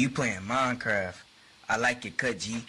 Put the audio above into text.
you playing Minecraft. I like it, cut, G.